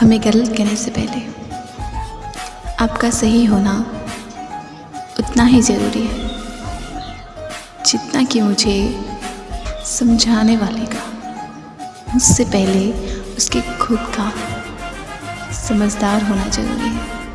हमें गलत कहने से पहले आपका सही होना उतना ही ज़रूरी है, जितना कि मुझे समझाने वाले का। उससे पहले उसके खुद का समझदार होना ज़रूरी है।